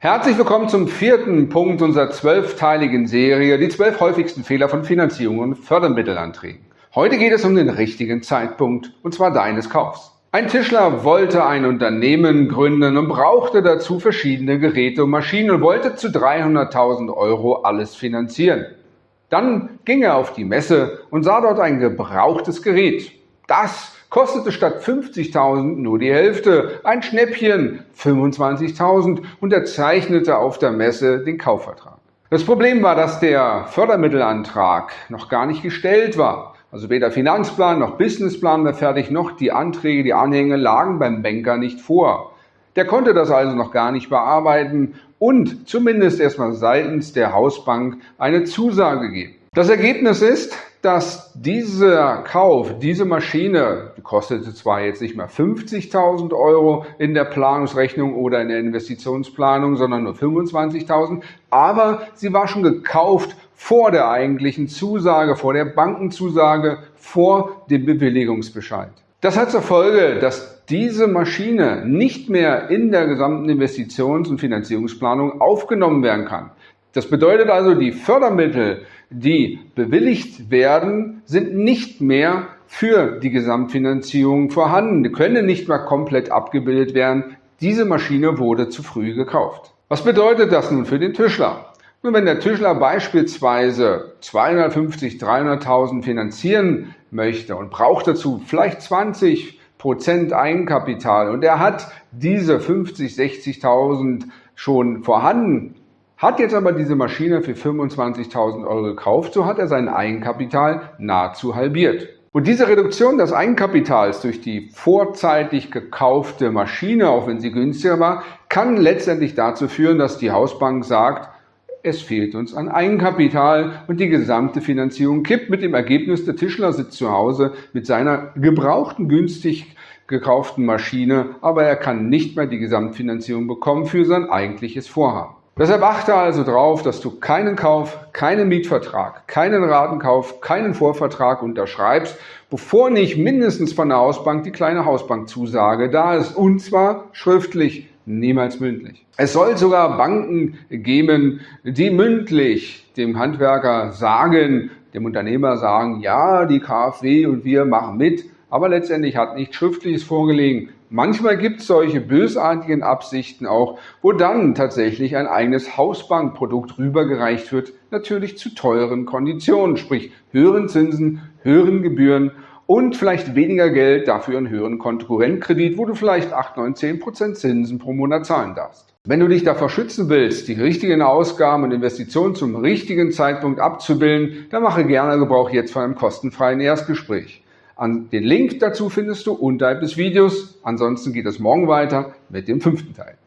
Herzlich willkommen zum vierten Punkt unserer zwölfteiligen Serie, die zwölf häufigsten Fehler von Finanzierung und Fördermittelanträgen. Heute geht es um den richtigen Zeitpunkt, und zwar deines Kaufs. Ein Tischler wollte ein Unternehmen gründen und brauchte dazu verschiedene Geräte und Maschinen und wollte zu 300.000 Euro alles finanzieren. Dann ging er auf die Messe und sah dort ein gebrauchtes Gerät. Das kostete statt 50.000 nur die Hälfte, ein Schnäppchen 25.000 und er zeichnete auf der Messe den Kaufvertrag. Das Problem war, dass der Fördermittelantrag noch gar nicht gestellt war. Also weder Finanzplan noch Businessplan war fertig, noch die Anträge, die Anhänge lagen beim Banker nicht vor. Der konnte das also noch gar nicht bearbeiten und zumindest erstmal seitens der Hausbank eine Zusage geben. Das Ergebnis ist, dass dieser Kauf, diese Maschine, die kostete zwar jetzt nicht mehr 50.000 Euro in der Planungsrechnung oder in der Investitionsplanung, sondern nur 25.000, aber sie war schon gekauft vor der eigentlichen Zusage, vor der Bankenzusage, vor dem Bewilligungsbescheid. Das hat zur Folge, dass diese Maschine nicht mehr in der gesamten Investitions- und Finanzierungsplanung aufgenommen werden kann. Das bedeutet also, die Fördermittel, die bewilligt werden, sind nicht mehr für die Gesamtfinanzierung vorhanden, die können nicht mehr komplett abgebildet werden. Diese Maschine wurde zu früh gekauft. Was bedeutet das nun für den Tischler? Nun, wenn der Tischler beispielsweise 250, 300.000 finanzieren möchte und braucht dazu vielleicht 20 Prozent Eigenkapital und er hat diese 50, 60.000 schon vorhanden, hat jetzt aber diese Maschine für 25.000 Euro gekauft, so hat er sein Eigenkapital nahezu halbiert. Und diese Reduktion des Eigenkapitals durch die vorzeitig gekaufte Maschine, auch wenn sie günstiger war, kann letztendlich dazu führen, dass die Hausbank sagt, es fehlt uns an Eigenkapital und die gesamte Finanzierung kippt mit dem Ergebnis, der Tischler sitzt zu Hause mit seiner gebrauchten, günstig gekauften Maschine, aber er kann nicht mehr die Gesamtfinanzierung bekommen für sein eigentliches Vorhaben. Deshalb achte also darauf, dass du keinen Kauf, keinen Mietvertrag, keinen Ratenkauf, keinen Vorvertrag unterschreibst, bevor nicht mindestens von der Hausbank die kleine Hausbankzusage da ist. Und zwar schriftlich, niemals mündlich. Es soll sogar Banken geben, die mündlich dem Handwerker sagen, dem Unternehmer sagen, ja, die KfW und wir machen mit, aber letztendlich hat nichts Schriftliches vorgelegen. Manchmal gibt es solche bösartigen Absichten auch, wo dann tatsächlich ein eigenes Hausbankprodukt rübergereicht wird, natürlich zu teuren Konditionen, sprich höheren Zinsen, höheren Gebühren und vielleicht weniger Geld, dafür einen höheren Konkurrentkredit, wo du vielleicht 8, 9, 10 Prozent Zinsen pro Monat zahlen darfst. Wenn du dich davor schützen willst, die richtigen Ausgaben und Investitionen zum richtigen Zeitpunkt abzubilden, dann mache gerne Gebrauch jetzt von einem kostenfreien Erstgespräch. Den Link dazu findest du unterhalb des Videos. Ansonsten geht es morgen weiter mit dem fünften Teil.